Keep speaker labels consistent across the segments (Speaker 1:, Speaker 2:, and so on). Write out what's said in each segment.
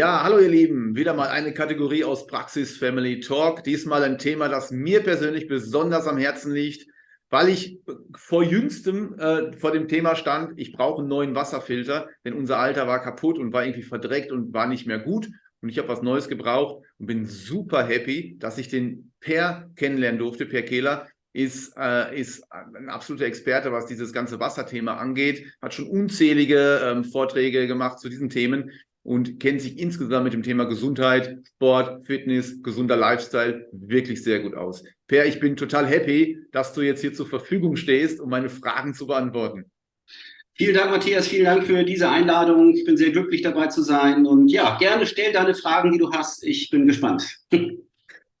Speaker 1: Ja, hallo ihr Lieben, wieder mal eine Kategorie aus Praxis Family Talk. Diesmal ein Thema, das mir persönlich besonders am Herzen liegt, weil ich vor jüngstem äh, vor dem Thema stand, ich brauche einen neuen Wasserfilter, denn unser alter war kaputt und war irgendwie verdreckt und war nicht mehr gut. Und ich habe was Neues gebraucht und bin super happy, dass ich den Per kennenlernen durfte. Per Kehler ist, äh, ist ein absoluter Experte, was dieses ganze Wasserthema angeht, hat schon unzählige ähm, Vorträge gemacht zu diesen Themen und kennt sich insgesamt mit dem Thema Gesundheit, Sport, Fitness, gesunder Lifestyle wirklich sehr gut aus. Per, ich bin total happy, dass du jetzt hier zur Verfügung stehst, um meine Fragen zu beantworten.
Speaker 2: Vielen Dank, Matthias. Vielen Dank für diese Einladung. Ich bin sehr glücklich dabei zu sein. Und ja, gerne stell deine Fragen, die du hast. Ich bin gespannt.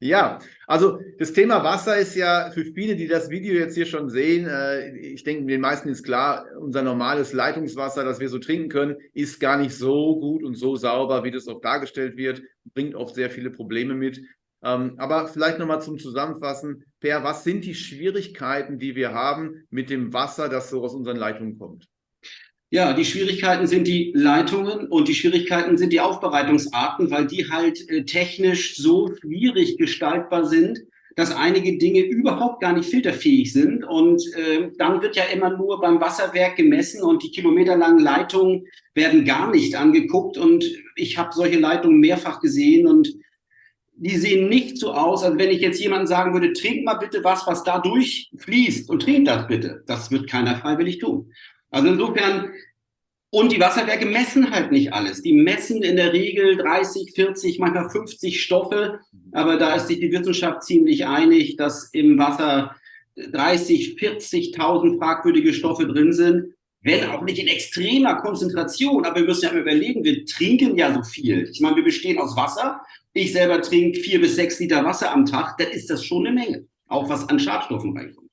Speaker 1: Ja, also das Thema Wasser ist ja für viele, die das Video jetzt hier schon sehen, äh, ich denke, den meisten ist klar, unser normales Leitungswasser, das wir so trinken können, ist gar nicht so gut und so sauber, wie das oft dargestellt wird, bringt oft sehr viele Probleme mit. Ähm, aber vielleicht nochmal zum Zusammenfassen, Per, was sind die Schwierigkeiten, die wir haben mit dem Wasser, das so aus unseren Leitungen kommt?
Speaker 2: Ja, die Schwierigkeiten sind die Leitungen und die Schwierigkeiten sind die Aufbereitungsarten, weil die halt äh, technisch so schwierig gestaltbar sind, dass einige Dinge überhaupt gar nicht filterfähig sind. Und äh, dann wird ja immer nur beim Wasserwerk gemessen und die kilometerlangen Leitungen werden gar nicht angeguckt. Und ich habe solche Leitungen mehrfach gesehen und die sehen nicht so aus, als wenn ich jetzt jemandem sagen würde, trink mal bitte was, was da durchfließt und trink das bitte. Das wird keiner freiwillig tun. Also insofern, und die Wasserwerke messen halt nicht alles. Die messen in der Regel 30, 40, manchmal 50 Stoffe, aber da ist sich die Wissenschaft ziemlich einig, dass im Wasser 30, 40.000 fragwürdige Stoffe drin sind, wenn auch nicht in extremer Konzentration. Aber wir müssen ja überlegen, wir trinken ja so viel. Ich meine, wir bestehen aus Wasser. Ich selber trinke vier bis sechs Liter Wasser am Tag. Dann ist das schon eine Menge, auch was an Schadstoffen reinkommt.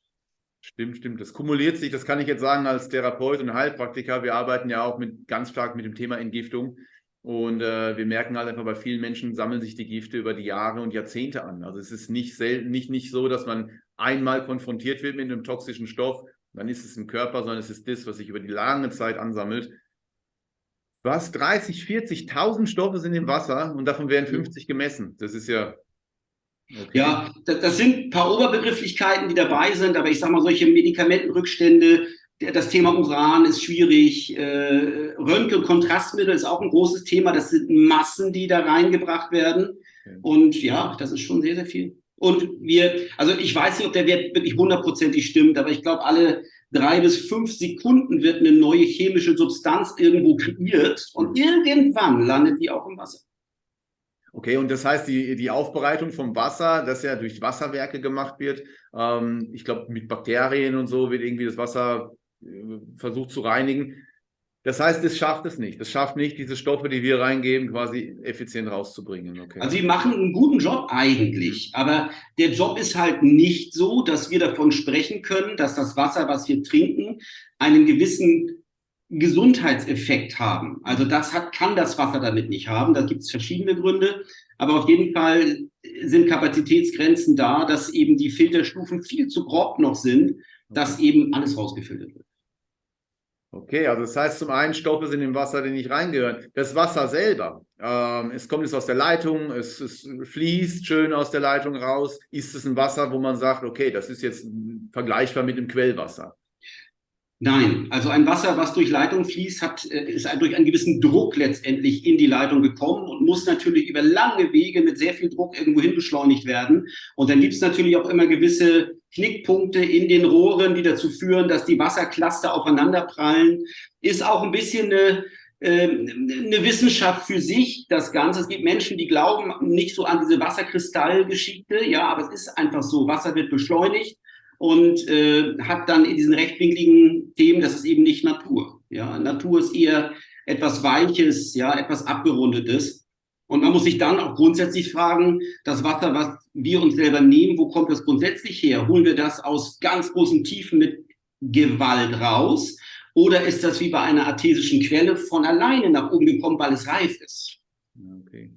Speaker 1: Stimmt, stimmt. Das kumuliert sich, das kann ich jetzt sagen als Therapeut und Heilpraktiker. Wir arbeiten ja auch mit, ganz stark mit dem Thema Entgiftung. Und äh, wir merken halt einfach, bei vielen Menschen sammeln sich die Gifte über die Jahre und Jahrzehnte an. Also es ist nicht selten, nicht, nicht so, dass man einmal konfrontiert wird mit einem toxischen Stoff, dann ist es im Körper, sondern es ist das, was sich über die lange Zeit ansammelt. Was 30, 40.000 Stoffe sind im Wasser und davon werden 50 gemessen. Das ist ja
Speaker 2: Okay. Ja, das, das, sind ein paar Oberbegrifflichkeiten, die dabei sind, aber ich sage mal, solche Medikamentenrückstände, das Thema Uran ist schwierig, äh, Röntgen-Kontrastmittel ist auch ein großes Thema, das sind Massen, die da reingebracht werden okay. und ja, das ist schon sehr, sehr viel. Und wir, also ich weiß nicht, ob der Wert wirklich hundertprozentig stimmt, aber ich glaube, alle drei bis fünf Sekunden wird eine neue chemische Substanz irgendwo kreiert und irgendwann landet die auch im Wasser.
Speaker 1: Okay, und das heißt, die, die Aufbereitung vom Wasser, das ja durch Wasserwerke gemacht wird, ähm, ich glaube, mit Bakterien und so wird irgendwie das Wasser äh, versucht zu reinigen. Das heißt, es schafft es nicht. Es schafft nicht, diese Stoffe, die wir reingeben, quasi effizient rauszubringen.
Speaker 2: Okay. Also, wir machen einen guten Job eigentlich, aber der Job ist halt nicht so, dass wir davon sprechen können, dass das Wasser, was wir trinken, einen gewissen Gesundheitseffekt haben. Also das hat, kann das Wasser damit nicht haben. Da gibt es verschiedene Gründe. Aber auf jeden Fall sind Kapazitätsgrenzen da, dass eben die Filterstufen viel zu grob noch sind, dass eben alles rausgefiltert wird.
Speaker 1: Okay, also das heißt zum einen Stoffe sind im Wasser, die nicht reingehören. Das Wasser selber, ähm, es kommt jetzt aus der Leitung, es, es, fließt schön aus der Leitung raus. Ist es ein Wasser, wo man sagt, okay, das ist jetzt vergleichbar mit dem Quellwasser?
Speaker 2: Nein, also ein Wasser, was durch Leitung fließt, hat, äh, ist durch einen gewissen Druck letztendlich in die Leitung gekommen und muss natürlich über lange Wege mit sehr viel Druck irgendwo hin beschleunigt werden. Und dann gibt es natürlich auch immer gewisse Knickpunkte in den Rohren, die dazu führen, dass die Wassercluster aufeinanderprallen. Ist auch ein bisschen eine, äh, eine Wissenschaft für sich, das Ganze. Es gibt Menschen, die glauben nicht so an diese Wasserkristallgeschichte, ja, aber es ist einfach so, Wasser wird beschleunigt und äh, hat dann in diesen rechtwinkligen Themen, das ist eben nicht Natur. Ja, Natur ist eher etwas Weiches, ja, etwas Abgerundetes. Und man muss sich dann auch grundsätzlich fragen, das Wasser, was wir uns selber nehmen, wo kommt das grundsätzlich her? Holen wir das aus ganz großen Tiefen mit Gewalt raus? Oder ist das wie bei einer artesischen Quelle von alleine nach oben gekommen, weil es reif ist?
Speaker 1: Okay.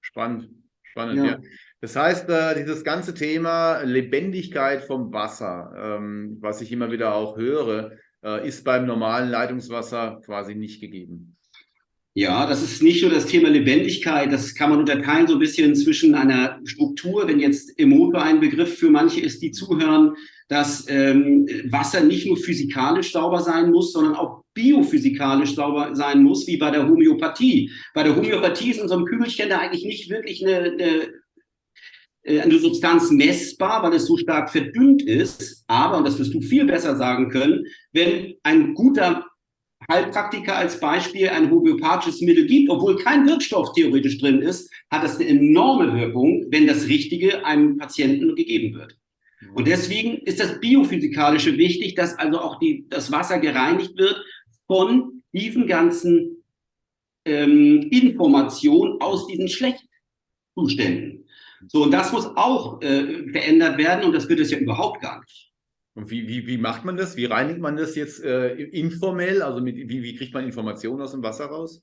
Speaker 1: Spannend. Spannend, ja. ja. Das heißt, äh, dieses ganze Thema Lebendigkeit vom Wasser, ähm, was ich immer wieder auch höre, äh, ist beim normalen Leitungswasser quasi nicht gegeben.
Speaker 2: Ja, das ist nicht nur das Thema Lebendigkeit, das kann man unterteilen so ein bisschen zwischen einer Struktur, wenn jetzt Emoto ein Begriff für manche ist, die zuhören, dass ähm, Wasser nicht nur physikalisch sauber sein muss, sondern auch biophysikalisch sauber sein muss, wie bei der Homöopathie. Bei der Homöopathie ist in unserem Kügelchen da eigentlich nicht wirklich eine, eine eine Substanz messbar, weil es so stark verdünnt ist. Aber, und das wirst du viel besser sagen können, wenn ein guter Heilpraktiker als Beispiel ein homöopathisches Mittel gibt, obwohl kein Wirkstoff theoretisch drin ist, hat das eine enorme Wirkung, wenn das Richtige einem Patienten gegeben wird. Und deswegen ist das Biophysikalische wichtig, dass also auch die, das Wasser gereinigt wird von diesen ganzen ähm, Informationen aus diesen Schlechtzuständen. So, und das muss auch äh, verändert werden und das wird es ja überhaupt gar nicht.
Speaker 1: Und wie, wie, wie macht man das? Wie reinigt man das jetzt äh, informell? Also mit, wie, wie kriegt man Informationen aus dem Wasser raus?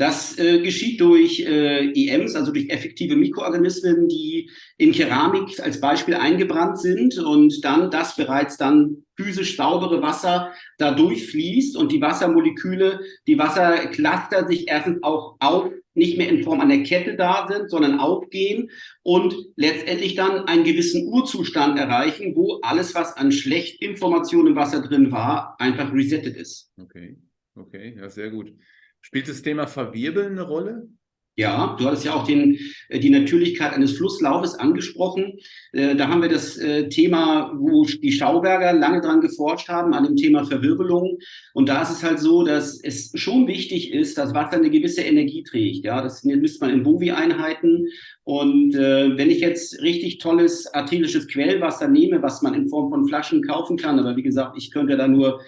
Speaker 2: Das äh, geschieht durch äh, EMs, also durch effektive Mikroorganismen, die in Keramik als Beispiel eingebrannt sind und dann das bereits dann physisch saubere Wasser da durchfließt und die Wassermoleküle, die Wassercluster sich erstens auch auf nicht mehr in Form einer Kette da sind, sondern aufgehen und letztendlich dann einen gewissen Urzustand erreichen, wo alles, was an Schlechtinformationen im Wasser drin war, einfach resettet ist.
Speaker 1: Okay, okay, ja, sehr gut. Spielt das Thema Verwirbeln eine Rolle?
Speaker 2: Ja, du hattest ja auch den, äh, die Natürlichkeit eines Flusslaufes angesprochen. Äh, da haben wir das äh, Thema, wo die Schauberger lange dran geforscht haben, an dem Thema Verwirbelung. Und da ist es halt so, dass es schon wichtig ist, dass Wasser eine gewisse Energie trägt. Ja, das misst man in Bovi-Einheiten. Und wenn ich jetzt richtig tolles arterisches Quellwasser nehme, was man in Form von Flaschen kaufen kann, aber wie gesagt, ich könnte da nur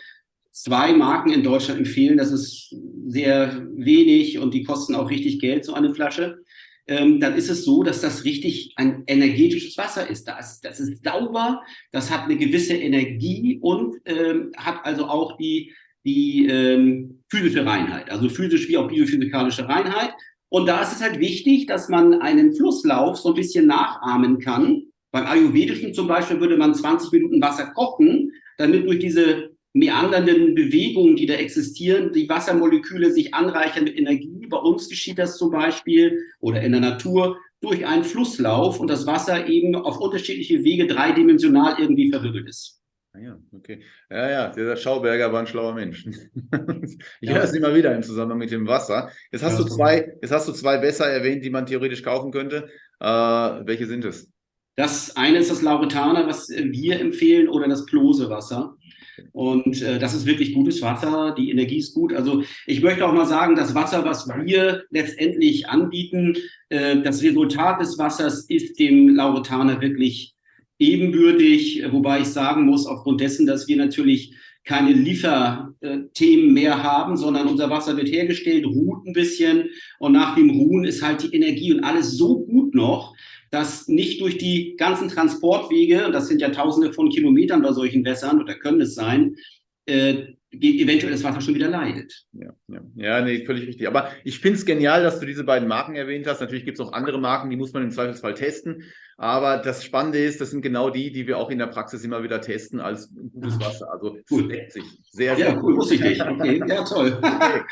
Speaker 2: zwei Marken in Deutschland empfehlen. Das ist sehr wenig und die kosten auch richtig Geld, so eine Flasche. Ähm, dann ist es so, dass das richtig ein energetisches Wasser ist. Das, das ist sauber, das hat eine gewisse Energie und ähm, hat also auch die, die ähm, physische Reinheit, also physisch wie auch biophysikalische Reinheit. Und da ist es halt wichtig, dass man einen Flusslauf so ein bisschen nachahmen kann. Beim Ayurvedischen zum Beispiel würde man 20 Minuten Wasser kochen, damit durch diese meandernden Bewegungen, die da existieren, die Wassermoleküle sich anreichern mit Energie. Bei uns geschieht das zum Beispiel oder in der Natur durch einen Flusslauf und das Wasser eben auf unterschiedliche Wege dreidimensional irgendwie verwirbelt ist.
Speaker 1: Ah ja, okay. Ja, ja, der Schauberger war ein schlauer Mensch. ich ja. höre es immer wieder im Zusammenhang mit dem Wasser. Jetzt hast, ja, du zwei, jetzt hast du zwei Wässer erwähnt, die man theoretisch kaufen könnte. Äh, welche sind es?
Speaker 2: Das eine ist das Lauretaner, was wir empfehlen, oder das Plosewasser. Und äh, das ist wirklich gutes Wasser, die Energie ist gut. Also ich möchte auch mal sagen, das Wasser, was wir letztendlich anbieten, äh, das Resultat des Wassers ist dem Lauretaner wirklich ebenbürtig, wobei ich sagen muss, aufgrund dessen, dass wir natürlich keine Lieferthemen mehr haben, sondern unser Wasser wird hergestellt, ruht ein bisschen. Und nach dem Ruhen ist halt die Energie und alles so gut noch, dass nicht durch die ganzen Transportwege, und das sind ja tausende von Kilometern bei solchen Wässern, oder können es sein, äh, eventuell das Wasser schon wieder leidet.
Speaker 1: Ja, ja. ja nee, völlig richtig. Aber ich finde es genial, dass du diese beiden Marken erwähnt hast. Natürlich gibt es auch andere Marken, die muss man im Zweifelsfall testen. Aber das Spannende ist, das sind genau die, die wir auch in der Praxis immer wieder testen als gutes Wasser. Also
Speaker 2: cool. sich. Sehr, sehr ja, cool. Wusste ich nicht. Okay, ja, toll. Okay.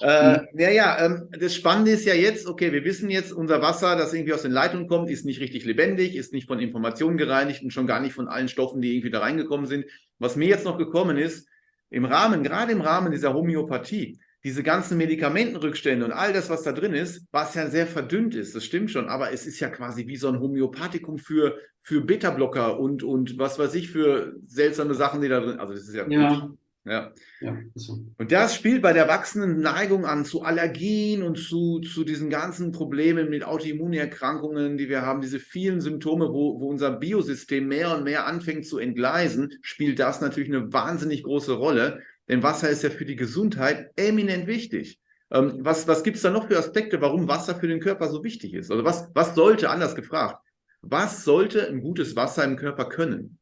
Speaker 1: Äh, ja, ja, ähm, das Spannende ist ja jetzt, okay, wir wissen jetzt, unser Wasser, das irgendwie aus den Leitungen kommt, ist nicht richtig lebendig, ist nicht von Informationen gereinigt und schon gar nicht von allen Stoffen, die irgendwie da reingekommen sind. Was mir jetzt noch gekommen ist, im Rahmen, gerade im Rahmen dieser Homöopathie, diese ganzen Medikamentenrückstände und all das, was da drin ist, was ja sehr verdünnt ist, das stimmt schon, aber es ist ja quasi wie so ein Homöopathikum für, für Beta-Blocker und, und was weiß ich für seltsame Sachen, die da drin, also das ist ja,
Speaker 2: ja.
Speaker 1: Ja. ja so. Und das spielt bei der wachsenden Neigung an zu Allergien und zu, zu diesen ganzen Problemen mit Autoimmunerkrankungen, die wir haben, diese vielen Symptome, wo, wo unser Biosystem mehr und mehr anfängt zu entgleisen, spielt das natürlich eine wahnsinnig große Rolle. Denn Wasser ist ja für die Gesundheit eminent wichtig. Ähm, was was gibt es da noch für Aspekte, warum Wasser für den Körper so wichtig ist? Also was, was sollte, anders gefragt, was sollte ein gutes Wasser im Körper können?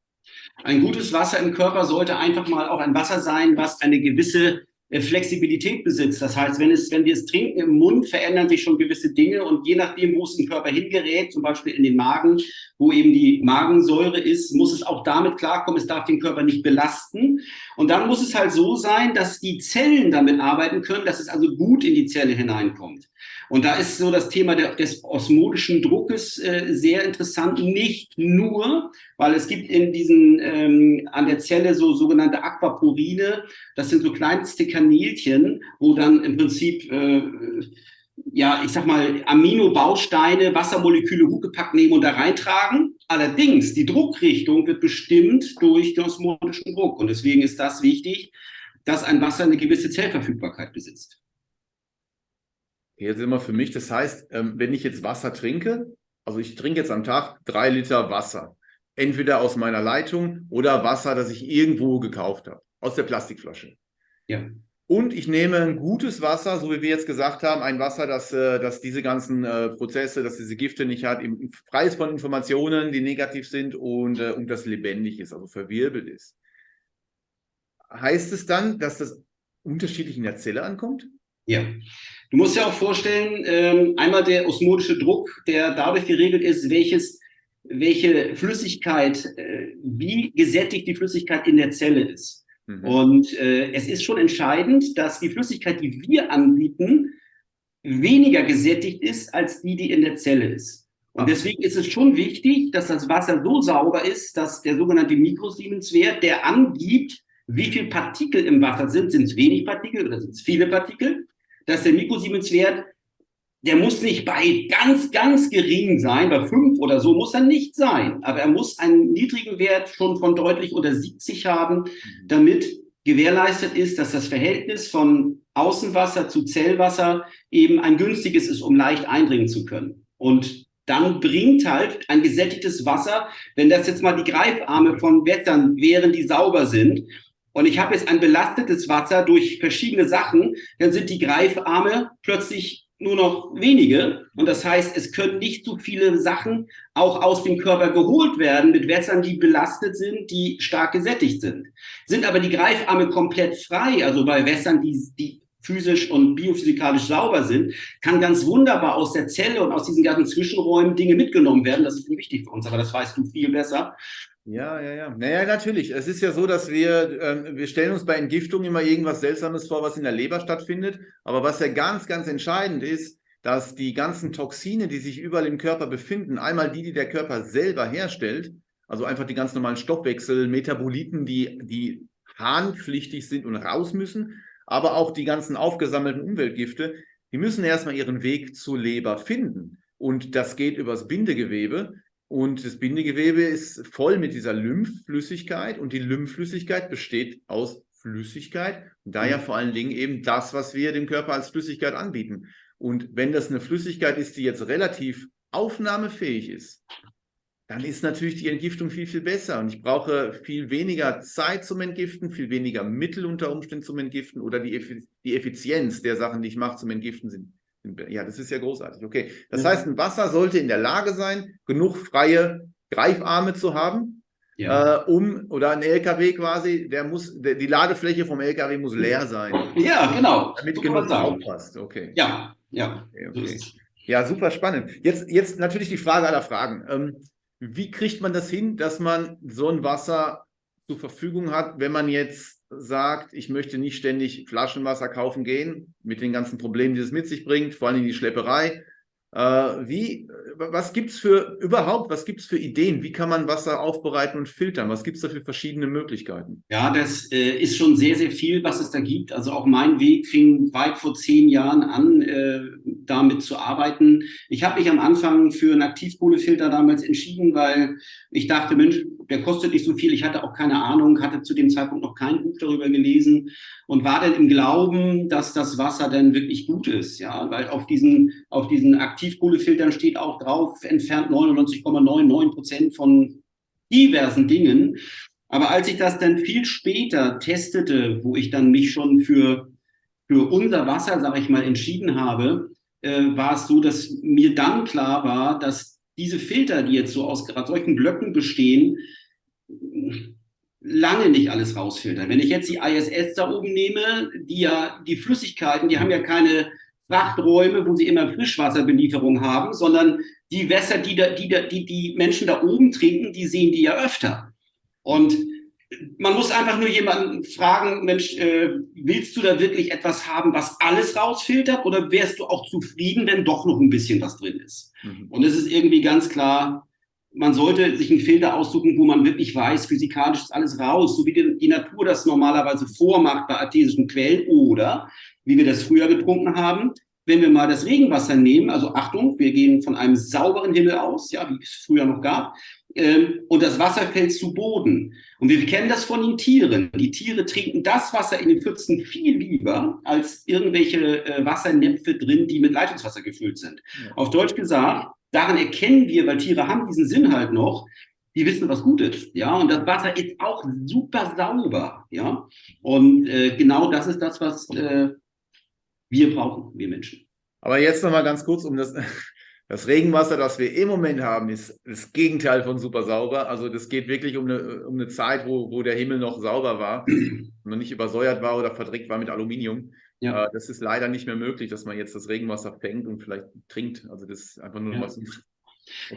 Speaker 2: Ein gutes Wasser im Körper sollte einfach mal auch ein Wasser sein, was eine gewisse äh, Flexibilität besitzt. Das heißt, wenn, es, wenn wir es trinken im Mund, verändern sich schon gewisse Dinge und je nachdem, wo es im Körper hingerät, zum Beispiel in den Magen wo eben die Magensäure ist, muss es auch damit klarkommen, es darf den Körper nicht belasten. Und dann muss es halt so sein, dass die Zellen damit arbeiten können, dass es also gut in die Zelle hineinkommt. Und da ist so das Thema des osmotischen Druckes äh, sehr interessant. Nicht nur, weil es gibt in diesen ähm, an der Zelle so sogenannte Aquaporine. Das sind so kleinste Kanälchen, wo dann im Prinzip äh, ja, ich sag mal, Aminobausteine, Wassermoleküle hochgepackt nehmen und da reintragen. Allerdings, die Druckrichtung wird bestimmt durch den osmotischen Druck. Und deswegen ist das wichtig, dass ein Wasser eine gewisse Zellverfügbarkeit besitzt.
Speaker 1: Jetzt immer für mich, das heißt, ähm, wenn ich jetzt Wasser trinke, also ich trinke jetzt am Tag drei Liter Wasser, entweder aus meiner Leitung oder Wasser, das ich irgendwo gekauft habe, aus der Plastikflasche. Ja. Und ich nehme ein gutes Wasser, so wie wir jetzt gesagt haben, ein Wasser, das, äh, das diese ganzen äh, Prozesse, dass diese Gifte nicht hat, frei ist von Informationen, die negativ sind und, und das lebendig ist, also verwirbelt ist. Heißt es dann, dass das unterschiedlich in der Zelle ankommt?
Speaker 2: Ja. Du musst ja auch vorstellen, ähm, einmal der osmotische Druck, der dadurch geregelt ist, welches, welche Flüssigkeit, äh, wie gesättigt die Flüssigkeit in der Zelle ist. Mhm. Und äh, es ist schon entscheidend, dass die Flüssigkeit, die wir anbieten, weniger gesättigt ist als die, die in der Zelle ist. Und deswegen ist es schon wichtig, dass das Wasser so sauber ist, dass der sogenannte Mikrosiemenswert, der angibt, wie viel Partikel im Wasser sind, sind es wenig Partikel oder sind es viele Partikel, dass der Mikrosiemenswert, der muss nicht bei ganz, ganz gering sein, bei fünf oder so muss er nicht sein, aber er muss einen niedrigen Wert schon von deutlich unter 70 haben, damit gewährleistet ist, dass das Verhältnis von Außenwasser zu Zellwasser eben ein günstiges ist, um leicht eindringen zu können. Und dann bringt halt ein gesättigtes Wasser, wenn das jetzt mal die Greifarme von Wettern wären, die sauber sind, und ich habe jetzt ein belastetes Wasser durch verschiedene Sachen, dann sind die Greifarme plötzlich nur noch wenige. Und das heißt, es können nicht so viele Sachen auch aus dem Körper geholt werden mit Wässern, die belastet sind, die stark gesättigt sind. Sind aber die Greifarme komplett frei, also bei Wässern, die, die physisch und biophysikalisch sauber sind, kann ganz wunderbar aus der Zelle und aus diesen ganzen Zwischenräumen Dinge mitgenommen werden. Das ist wichtig für uns, aber das weißt du viel besser.
Speaker 1: Ja, ja, ja. Naja, natürlich. Es ist ja so, dass wir, äh, wir stellen uns bei Entgiftung immer irgendwas Seltsames vor, was in der Leber stattfindet. Aber was ja ganz, ganz entscheidend ist, dass die ganzen Toxine, die sich überall im Körper befinden, einmal die, die der Körper selber herstellt, also einfach die ganz normalen Stoffwechsel, Metaboliten, die, die harnpflichtig sind und raus müssen, aber auch die ganzen aufgesammelten Umweltgifte, die müssen erstmal ihren Weg zur Leber finden. Und das geht übers Bindegewebe. Und das Bindegewebe ist voll mit dieser Lymphflüssigkeit und die Lymphflüssigkeit besteht aus Flüssigkeit und daher mhm. vor allen Dingen eben das, was wir dem Körper als Flüssigkeit anbieten. Und wenn das eine Flüssigkeit ist, die jetzt relativ aufnahmefähig ist, dann ist natürlich die Entgiftung viel, viel besser. Und ich brauche viel weniger Zeit zum Entgiften, viel weniger Mittel unter Umständen zum Entgiften oder die, Effizienz der Sachen, die ich mache zum Entgiften sind ja, das ist ja großartig. Okay. Das ja. heißt, ein Wasser sollte in der Lage sein, genug freie Greifarme zu haben, ja. äh, um, oder ein LKW quasi, der muss, der, die Ladefläche vom LKW muss leer sein.
Speaker 2: Ja, genau.
Speaker 1: Damit so genug aufpasst. Okay.
Speaker 2: Ja, ja.
Speaker 1: Okay, okay. ja, super spannend. Jetzt, jetzt natürlich die Frage aller Fragen. Ähm, wie kriegt man das hin, dass man so ein Wasser zur Verfügung hat, wenn man jetzt sagt, ich möchte nicht ständig Flaschenwasser kaufen gehen, mit den ganzen Problemen, die es mit sich bringt, vor allem die Schlepperei. Äh, wie, was gibt es für überhaupt, was gibt es für Ideen? Wie kann man Wasser aufbereiten und filtern? Was gibt es da für verschiedene Möglichkeiten?
Speaker 2: Ja, das äh, ist schon sehr, sehr viel, was es da gibt. Also auch mein Weg fing weit vor zehn Jahren an, äh, damit zu arbeiten. Ich habe mich am Anfang für einen Aktivkohlefilter damals entschieden, weil ich dachte, Mensch, der kostet nicht so viel. Ich hatte auch keine Ahnung, hatte zu dem Zeitpunkt noch kein Buch darüber gelesen und war dann im Glauben, dass das Wasser dann wirklich gut ist. Ja, weil auf diesen, auf diesen Aktivkohlefiltern steht auch drauf, entfernt 99,99 Prozent von diversen Dingen. Aber als ich das dann viel später testete, wo ich dann mich schon für, für unser Wasser, sage ich mal, entschieden habe, äh, war es so, dass mir dann klar war, dass diese Filter, die jetzt so aus gerade solchen Blöcken bestehen, lange nicht alles rausfiltern. Wenn ich jetzt die ISS da oben nehme, die ja, die Flüssigkeiten, die haben ja keine Frachträume, wo sie immer Frischwasserbelieferung haben, sondern die Wässer, die, da, die, da, die die Menschen da oben trinken, die sehen die ja öfter. Und man muss einfach nur jemanden fragen, Mensch, äh, willst du da wirklich etwas haben, was alles rausfiltert oder wärst du auch zufrieden, wenn doch noch ein bisschen was drin ist? Mhm. Und es ist irgendwie ganz klar, man sollte sich einen Filter aussuchen, wo man wirklich weiß, physikalisch ist alles raus, so wie die, die Natur das normalerweise vormacht bei artesischen Quellen oder wie wir das früher getrunken haben, wenn wir mal das Regenwasser nehmen, also Achtung, wir gehen von einem sauberen Himmel aus, ja, wie es früher noch gab, ähm, und das Wasser fällt zu Boden. Und wir kennen das von den Tieren. Die Tiere trinken das Wasser in den Pfützen viel lieber als irgendwelche äh, Wassernäpfe drin, die mit Leitungswasser gefüllt sind. Ja. Auf Deutsch gesagt, daran erkennen wir, weil Tiere haben diesen Sinn halt noch, die wissen, was gut ist, ja, und das Wasser ist auch super sauber, ja, und äh, genau das ist das, was äh, wir brauchen, wir Menschen.
Speaker 1: Aber jetzt noch mal ganz kurz, um das, das Regenwasser, das wir im Moment haben, ist das Gegenteil von super sauber. Also das geht wirklich um eine, um eine Zeit, wo, wo der Himmel noch sauber war, noch nicht übersäuert war oder verdreckt war mit Aluminium. Ja. Äh, das ist leider nicht mehr möglich, dass man jetzt das Regenwasser fängt und vielleicht trinkt. Also das ist einfach nur ja. was
Speaker 2: Okay.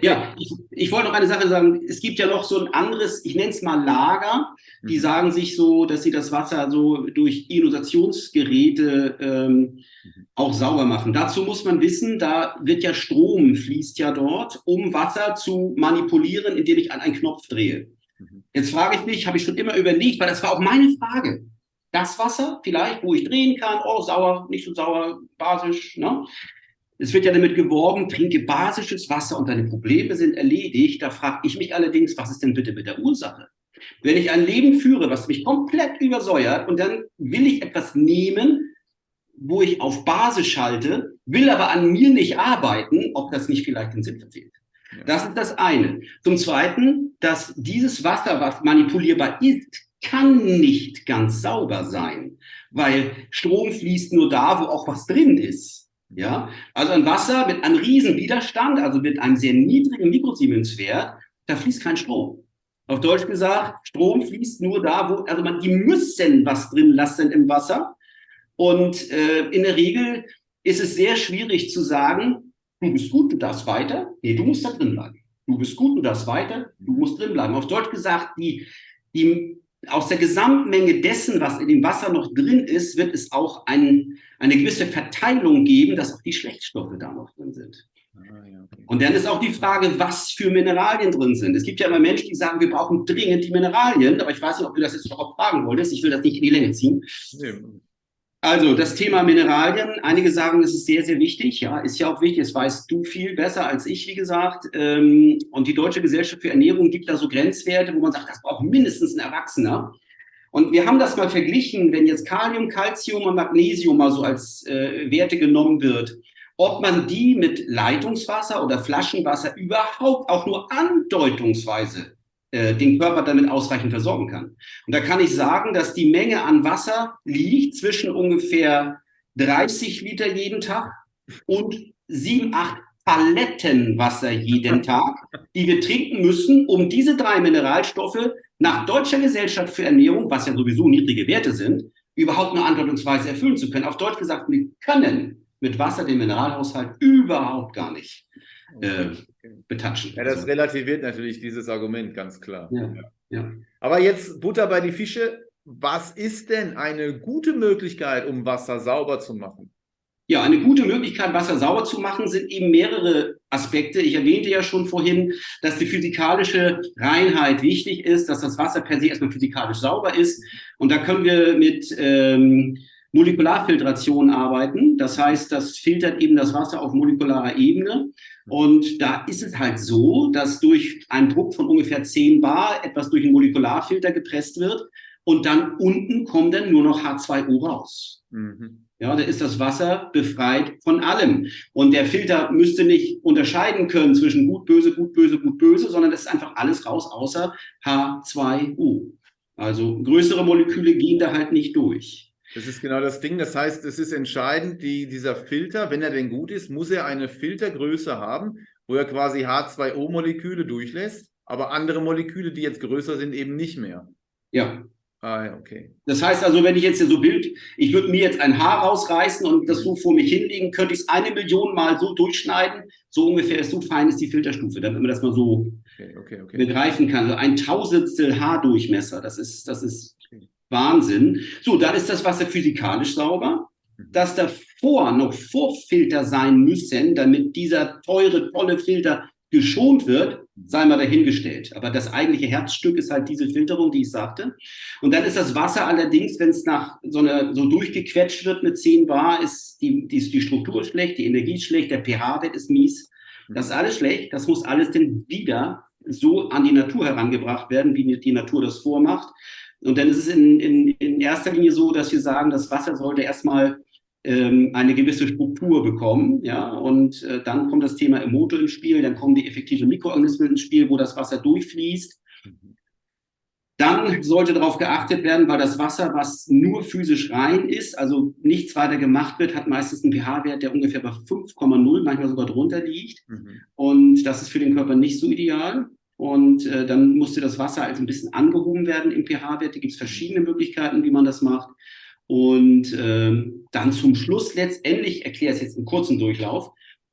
Speaker 2: Ja, ich, ich, wollte noch eine Sache sagen. Es gibt ja noch so ein anderes, ich nenne es mal Lager, die mhm. sagen sich so, dass sie das Wasser so durch Ionisationsgeräte ähm, mhm. auch sauber machen. Dazu muss man wissen, da wird ja Strom, fließt ja dort, um Wasser zu manipulieren, indem ich an einen Knopf drehe. Mhm. Jetzt frage ich mich, habe ich schon immer überlegt, weil das war auch meine Frage. Das Wasser vielleicht, wo ich drehen kann, oh, sauer, nicht so sauer, basisch, ne? Es wird ja damit geworben, trinke basisches Wasser und deine Probleme sind erledigt. Da frage ich mich allerdings, was ist denn bitte mit der Ursache? Wenn ich ein Leben führe, was mich komplett übersäuert und dann will ich etwas nehmen, wo ich auf Basis schalte, will aber an mir nicht arbeiten, ob das nicht vielleicht den Sinn verfehlt. Das ist das eine. Zum Zweiten, dass dieses Wasser, was manipulierbar ist, kann nicht ganz sauber sein, weil Strom fließt nur da, wo auch was drin ist. Ja, also ein Wasser mit einem riesen Widerstand, also mit einem sehr niedrigen Mikrosiemenswert, da fließt kein Strom. Auf Deutsch gesagt, Strom fließt nur da, wo, also man, die müssen was drin lassen im Wasser. Und äh, in der Regel ist es sehr schwierig zu sagen, du bist gut, du darfst weiter. Nee, du musst da drin bleiben. Du bist gut, du darfst weiter, du musst drin bleiben. Auf Deutsch gesagt, die, die aus der Gesamtmenge dessen, was in dem Wasser noch drin ist, wird es auch ein, eine gewisse Verteilung geben, dass auch die Schlechtstoffe da noch drin sind. Ah, Und dann ist auch die Frage, was für Mineralien drin sind. Es gibt ja immer Menschen, die sagen, wir brauchen dringend die Mineralien, aber ich weiß nicht, ob du das jetzt noch fragen wolltest. Ich will das nicht in die Länge ziehen. Nee. Also das Thema Mineralien, einige sagen, es ist sehr, sehr wichtig. Ja, ist ja auch wichtig. Das weißt du viel besser als ich, wie gesagt. Ähm, und die Deutsche Gesellschaft für Ernährung gibt da so Grenzwerte, wo man sagt, das braucht mindestens ein Erwachsener. Und wir haben das mal verglichen, wenn jetzt Kalium, Calcium und Magnesium mal so als äh, Werte genommen wird, ob man die mit Leitungswasser oder Flaschenwasser überhaupt auch nur andeutungsweise äh, den Körper damit ausreichend versorgen kann. Und da kann ich sagen, dass die Menge an Wasser liegt zwischen ungefähr 30 Liter jeden Tag und 7, 8 Paletten Wasser jeden Tag, die wir trinken müssen, um diese drei Mineralstoffe nach Deutscher Gesellschaft für Ernährung, was ja sowieso niedrige Werte sind, überhaupt nur andeutungsweise erfüllen zu können. Auf Deutsch gesagt, wir können mit Wasser den Mineralhaushalt überhaupt gar nicht äh, betatschen.
Speaker 1: Ja, das relativiert natürlich dieses Argument, ganz klar. Ja, ja. Aber jetzt Butter bei die Fische. Was ist denn eine gute Möglichkeit, um Wasser sauber zu machen?
Speaker 2: Ja, eine gute Möglichkeit, Wasser sauber zu machen, sind eben mehrere Aspekte. Ich erwähnte ja schon vorhin, dass die physikalische Reinheit wichtig ist, dass das Wasser per se erstmal physikalisch sauber ist. Und da können wir mit ähm, Molekularfiltration arbeiten. Das heißt, das filtert eben das Wasser auf molekularer Ebene. Und da ist es halt so, dass durch einen Druck von ungefähr 10 Bar etwas durch einen Molekularfilter gepresst wird und dann unten kommt dann nur noch H2O raus. Mhm. Ja, da ist das Wasser befreit von allem. Und der Filter müsste nicht unterscheiden können zwischen gut, böse, gut, böse, gut, böse, sondern es ist einfach alles raus, außer H2O. Also größere Moleküle gehen da halt nicht durch.
Speaker 1: Das ist genau das Ding. Das heißt, es ist entscheidend, die, dieser Filter, wenn er denn gut ist, muss er eine Filtergröße haben, wo er quasi H2O-Moleküle durchlässt, aber andere Moleküle, die jetzt größer sind, eben nicht mehr.
Speaker 2: Ja, Ah, okay. Das heißt also, wenn ich jetzt hier so Bild, ich würde mir jetzt ein Haar rausreißen und das so vor mich hinlegen, könnte ich es eine Million Mal so durchschneiden. So ungefähr, so fein ist die Filterstufe, damit man das mal so okay, okay, okay. begreifen kann. Also ein Tausendstel Haardurchmesser, das ist, das ist Wahnsinn. So, dann ist das Wasser physikalisch sauber. Mhm. Dass davor noch Vorfilter sein müssen, damit dieser teure, tolle Filter geschont wird, sei mal dahingestellt. Aber das eigentliche Herzstück ist halt diese Filterung, die ich sagte. Und dann ist das Wasser allerdings, wenn es nach so einer so durchgequetscht wird mit 10 Bar, ist die, die, die Struktur schlecht, die Energie ist schlecht, der pH-Wert ist mies. Das ist alles schlecht. Das muss alles dann wieder so an die Natur herangebracht werden, wie die Natur das vormacht. Und dann ist es in, in, in erster Linie so, dass wir sagen, das Wasser sollte erstmal ähm, eine gewisse Struktur bekommen. Ja, und äh, dann kommt das Thema Emoto ins Spiel, dann kommen die effektiven Mikroorganismen ins Spiel, wo das Wasser durchfließt. Dann sollte darauf geachtet werden, weil das Wasser, was nur physisch rein ist, also nichts weiter gemacht wird, hat meistens einen pH-Wert, der ungefähr bei 5,0, manchmal sogar drunter liegt. Mhm. Und das ist für den Körper nicht so ideal. Und äh, dann musste das Wasser also ein bisschen angehoben werden im pH-Wert. Da gibt es verschiedene Möglichkeiten, wie man das macht. Und ähm, dann zum Schluss letztendlich, ich erkläre es jetzt im kurzen Durchlauf,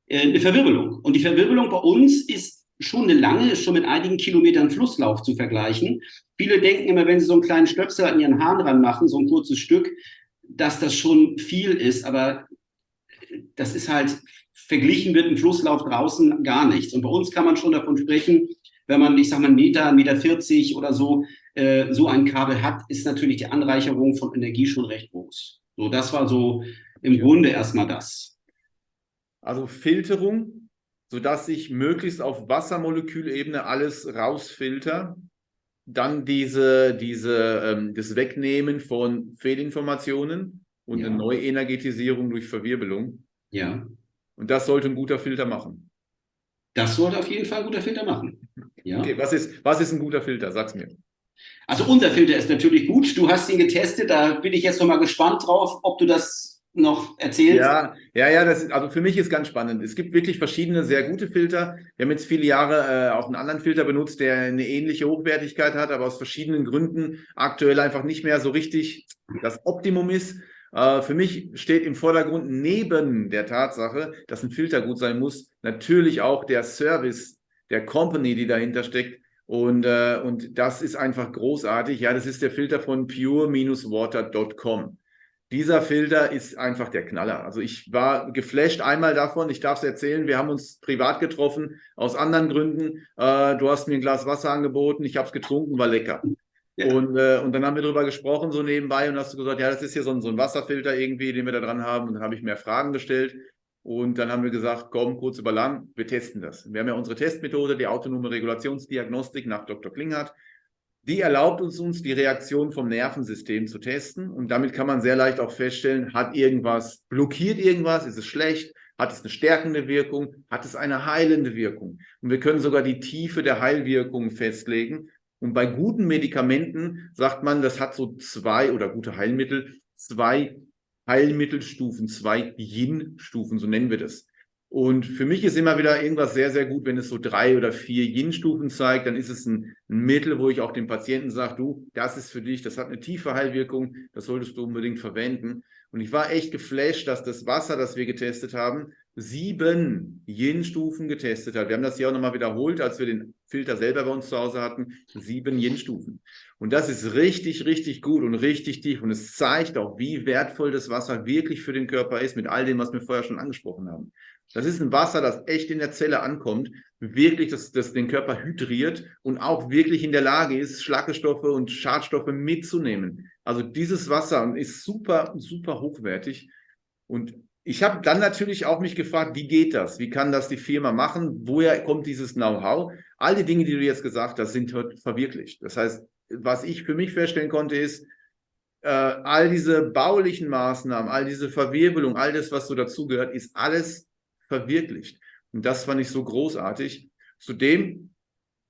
Speaker 2: äh, eine Verwirbelung. Und die Verwirbelung bei uns ist schon eine lange, ist schon mit einigen Kilometern Flusslauf zu vergleichen. Viele denken immer, wenn sie so einen kleinen Stöpsel an ihren Haaren dran machen, so ein kurzes Stück, dass das schon viel ist. Aber das ist halt verglichen mit dem Flusslauf draußen gar nichts. Und bei uns kann man schon davon sprechen, wenn man, ich sag mal, einen Meter, einen Meter 40 oder so, äh, so ein Kabel hat, ist natürlich die Anreicherung von Energie schon recht groß. So, das war so im Grunde erstmal das.
Speaker 1: Also Filterung, sodass ich möglichst auf Wassermolekülebene alles rausfilter. Dann diese, diese, ähm, das Wegnehmen von Fehlinformationen und ja. eine Neuenergetisierung durch Verwirbelung.
Speaker 2: Ja.
Speaker 1: Und das sollte ein guter Filter machen.
Speaker 2: Das sollte auf jeden Fall ein guter Filter machen.
Speaker 1: Ja. Okay, was ist, was ist ein guter Filter? Sag's mir.
Speaker 2: Also unser Filter ist natürlich gut. Du hast ihn getestet. Da bin ich jetzt noch mal gespannt drauf, ob du das noch erzählst.
Speaker 1: Ja, ja, ja. Das ist, also für mich ist ganz spannend. Es gibt wirklich verschiedene sehr gute Filter. Wir haben jetzt viele Jahre äh, auch einen anderen Filter benutzt, der eine ähnliche Hochwertigkeit hat, aber aus verschiedenen Gründen aktuell einfach nicht mehr so richtig das Optimum ist. Uh, für mich steht im Vordergrund neben der Tatsache, dass ein Filter gut sein muss, natürlich auch der Service der Company, die dahinter steckt, und, äh, und das ist einfach großartig. Ja, das ist der Filter von pure-water.com. Dieser Filter ist einfach der Knaller. Also ich war geflasht einmal davon, ich darf es erzählen, wir haben uns privat getroffen, aus anderen Gründen. Äh, du hast mir ein Glas Wasser angeboten, ich habe es getrunken, war lecker. Ja. Und, äh, und dann haben wir darüber gesprochen, so nebenbei, und hast du gesagt, ja, das ist hier so ein, so ein Wasserfilter irgendwie, den wir da dran haben. Und dann habe ich mehr Fragen gestellt. Und dann haben wir gesagt, komm, kurz über lang, wir testen das. Wir haben ja unsere Testmethode, die autonome Regulationsdiagnostik nach Dr. Klinghardt. Die erlaubt uns, uns die Reaktion vom Nervensystem zu testen. Und damit kann man sehr leicht auch feststellen, hat irgendwas, blockiert irgendwas, ist es schlecht, hat es eine stärkende Wirkung, hat es eine heilende Wirkung. Und wir können sogar die Tiefe der Heilwirkung festlegen. Und bei guten Medikamenten sagt man, das hat so zwei oder gute Heilmittel, zwei Heilmittelstufen, zwei Yin-Stufen, so nennen wir das. Und für mich ist immer wieder irgendwas sehr, sehr gut, wenn es so drei oder vier Yin-Stufen zeigt, dann ist es ein, ein, Mittel, wo ich auch dem Patienten sage, du, das ist für dich, das hat eine tiefe Heilwirkung, das solltest du unbedingt verwenden. Und ich war echt geflasht, dass das Wasser, das wir getestet haben, sieben Yin-Stufen getestet hat. Wir haben das hier auch nochmal wiederholt, als wir den Filter selber bei uns zu Hause hatten, sieben Yin-Stufen. Und das ist richtig, richtig gut und richtig tief. Und es zeigt auch, wie wertvoll das Wasser wirklich für den Körper ist, mit all dem, was wir vorher schon angesprochen haben. Das ist ein Wasser, das echt in der Zelle ankommt, wirklich das, das den Körper hydriert und auch wirklich in der Lage ist, Schlackestoffe und Schadstoffe mitzunehmen. Also dieses Wasser ist super, super hochwertig. Und ich habe dann natürlich auch mich gefragt, wie geht das? Wie kann das die Firma machen? Woher kommt dieses Know-how? All die Dinge, die du jetzt gesagt hast, sind verwirklicht. Das heißt, was ich für mich feststellen konnte, ist, äh, all diese baulichen Maßnahmen, all diese Verwirbelung, all das, was so dazugehört, ist alles verwirklicht. Und das fand ich so großartig. Zudem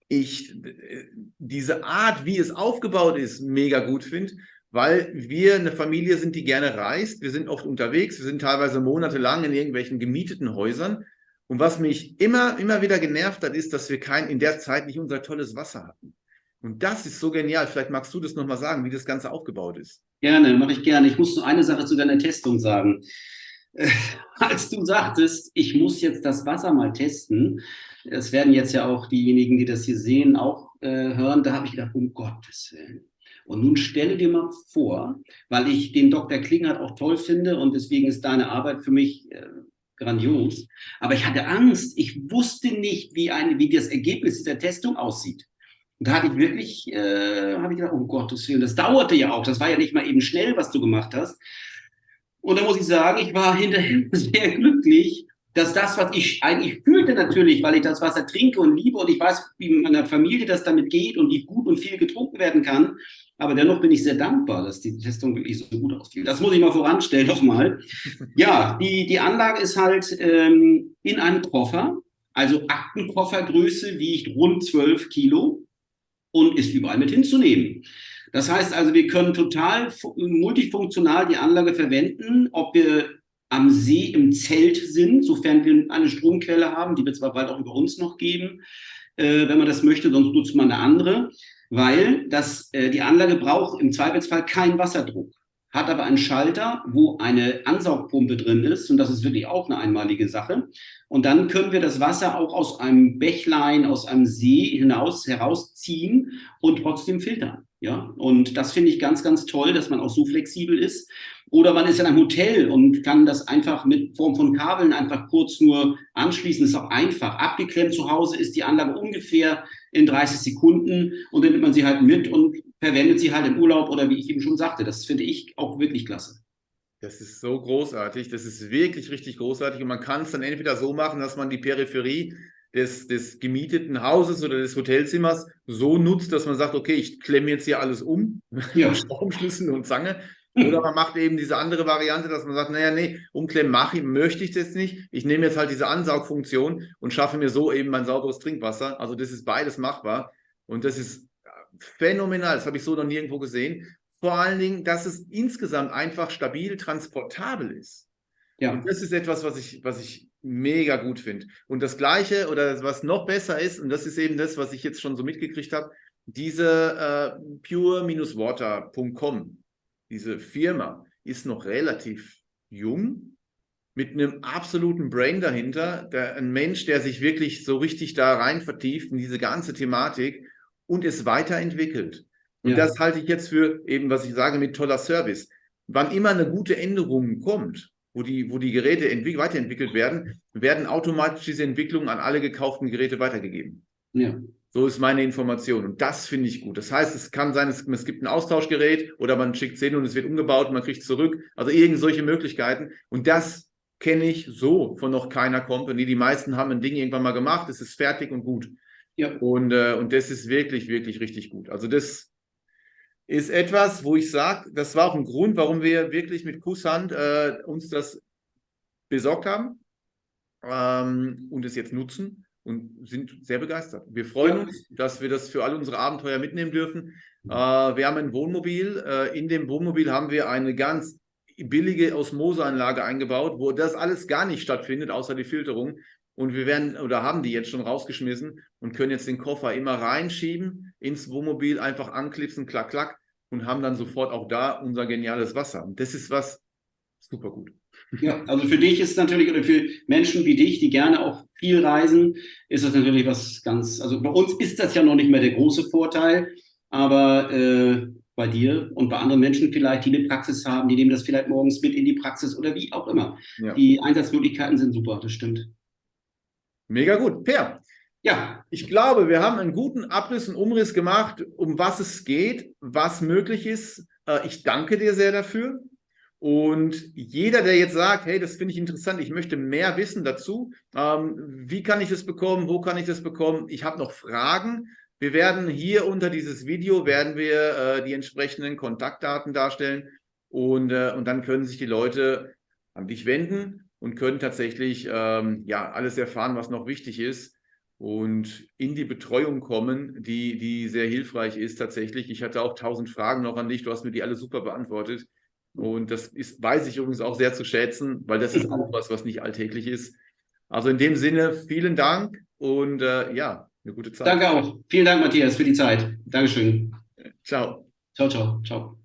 Speaker 1: ich äh, diese Art, wie es aufgebaut ist, mega gut finde, weil wir eine Familie sind, die gerne reist. Wir sind oft unterwegs, wir sind teilweise monatelang in irgendwelchen gemieteten Häusern. Und was mich immer, immer wieder genervt hat, ist, dass wir kein, in der Zeit nicht unser tolles Wasser hatten. Und das ist so genial. Vielleicht magst du das nochmal sagen, wie das Ganze aufgebaut ist.
Speaker 2: Gerne, mache ich gerne. Ich muss nur eine Sache zu deiner Testung sagen. Äh, als du sagtest, ich muss jetzt das Wasser mal testen, es werden jetzt ja auch diejenigen, die das hier sehen, auch äh, hören, da habe ich gedacht, um Gottes Willen. Und nun stelle dir mal vor, weil ich den Dr. Klingert auch toll finde und deswegen ist deine Arbeit für mich äh, grandios. Aber ich hatte Angst. Ich wusste nicht, wie, ein, wie das Ergebnis dieser Testung aussieht. Und da hatte ich wirklich, äh, habe ich gedacht, um Gottes Willen, das dauerte ja auch. Das war ja nicht mal eben schnell, was du gemacht hast. Und da muss ich sagen, ich war hinterher sehr glücklich, dass das, was ich eigentlich fühlte natürlich, weil ich das Wasser trinke und liebe und ich weiß, wie meiner Familie das damit geht und wie gut und viel getrunken werden kann. Aber dennoch bin ich sehr dankbar, dass die Testung wirklich so gut ausfiel. Das muss ich mal voranstellen nochmal. Ja, die, die Anlage ist halt ähm, in einem Koffer, also Aktenkoffergröße wiegt rund 12 Kilo und ist überall mit hinzunehmen. Das heißt also, wir können total multifunktional die Anlage verwenden, ob wir am See im Zelt sind, sofern wir eine Stromquelle haben, die wird zwar bald auch über uns noch geben, äh, wenn man das möchte, sonst nutzt man eine andere, weil das, äh, die Anlage braucht im Zweifelsfall keinen Wasserdruck, hat aber einen Schalter, wo eine Ansaugpumpe drin ist und das ist wirklich auch eine einmalige Sache. Und dann können wir das Wasser auch aus einem Bächlein, aus einem See hinaus herausziehen und trotzdem filtern. Ja, und das finde ich ganz, ganz toll, dass man auch so flexibel ist. Oder man ist in einem Hotel und kann das einfach mit Form von Kabeln einfach kurz nur anschließen. Ist auch einfach. Abgeklemmt zu Hause ist die Anlage ungefähr in 30 Sekunden und dann nimmt man sie halt mit und verwendet sie halt im Urlaub oder wie ich eben schon sagte. Das finde ich auch wirklich klasse.
Speaker 1: Das ist so großartig. Das ist wirklich richtig großartig. Und man kann es dann entweder so machen, dass man die Peripherie des, des gemieteten Hauses oder des Hotelzimmers so nutzt, dass man sagt, okay, ich klemme jetzt hier alles um, ja. Stromschlüssel und Zange. Oder man macht eben diese andere Variante, dass man sagt, naja, nee, umklemmen mache ich, möchte ich das nicht. Ich nehme jetzt halt diese Ansaugfunktion und schaffe mir so eben mein sauberes Trinkwasser. Also das ist beides machbar. Und das ist phänomenal. Das habe ich so noch nirgendwo gesehen. Vor allen Dingen, dass es insgesamt einfach stabil transportabel ist. Ja. Und das ist etwas, was ich, was ich mega gut finde. Und das Gleiche oder was noch besser ist, und das ist eben das, was ich jetzt schon so mitgekriegt habe, diese äh, pure-water.com, diese Firma, ist noch relativ jung, mit einem absoluten Brain dahinter, der, ein Mensch, der sich wirklich so richtig da rein vertieft in diese ganze Thematik und es weiterentwickelt. Und ja. das halte ich jetzt für eben, was ich sage, mit toller Service. Wann immer eine gute Änderung kommt, wo die, wo die Geräte weiterentwickelt werden, werden automatisch diese Entwicklungen an alle gekauften Geräte weitergegeben. Ja. So ist meine Information. Und das finde ich gut. Das heißt, es kann sein, es, es gibt ein Austauschgerät oder man schickt es hin und es wird umgebaut und man kriegt es zurück. Also irgend solche Möglichkeiten. Und das kenne ich so von noch keiner Company. Die meisten haben ein Ding irgendwann mal gemacht, es ist fertig und gut. Ja. Und, äh, und das ist wirklich, wirklich richtig gut. Also das ist etwas, wo ich sage, das war auch ein Grund, warum wir wirklich mit Kusshand äh, uns das besorgt haben ähm, und es jetzt nutzen und sind sehr begeistert. Wir freuen ja. uns, dass wir das für alle unsere Abenteuer mitnehmen dürfen. Äh, wir haben ein Wohnmobil. Äh, in dem Wohnmobil haben wir eine ganz billige Osmoseanlage eingebaut, wo das alles gar nicht stattfindet, außer die Filterung. Und wir werden oder haben die jetzt schon rausgeschmissen und können jetzt den Koffer immer reinschieben ins Wohnmobil, einfach anklipsen, klack, klack und haben dann sofort auch da unser geniales Wasser. Und das ist was super gut.
Speaker 2: Ja, also für dich ist natürlich, oder für Menschen wie dich, die gerne auch viel reisen, ist das natürlich was ganz, also bei uns ist das ja noch nicht mehr der große Vorteil, aber äh, bei dir und bei anderen Menschen vielleicht, die eine Praxis haben, die nehmen das vielleicht morgens mit in die Praxis oder wie auch immer. Ja. Die Einsatzmöglichkeiten sind super, das stimmt.
Speaker 1: Mega gut. Per, ja, ich glaube, wir haben einen guten Abriss und Umriss gemacht, um was es geht, was möglich ist. Äh, ich danke dir sehr dafür. Und jeder, der jetzt sagt, hey, das finde ich interessant, ich möchte mehr wissen dazu, ähm, wie kann ich das bekommen, wo kann ich das bekommen? Ich habe noch Fragen. Wir werden hier unter dieses Video, werden wir äh, die entsprechenden Kontaktdaten darstellen und, äh, und dann können sich die Leute an dich wenden und können tatsächlich ähm, ja, alles erfahren, was noch wichtig ist und in die Betreuung kommen, die, die sehr hilfreich ist tatsächlich. Ich hatte auch tausend Fragen noch an dich, du hast mir die alle super beantwortet. Und das ist, weiß ich übrigens auch sehr zu schätzen, weil das ist auch was, was nicht alltäglich ist. Also in dem Sinne, vielen Dank und äh, ja,
Speaker 2: Eine gute Zeit. Danke auch. Vielen Dank, Matthias, für die Zeit. Dankeschön.
Speaker 1: Ciao.
Speaker 2: Ciao, ciao, ciao.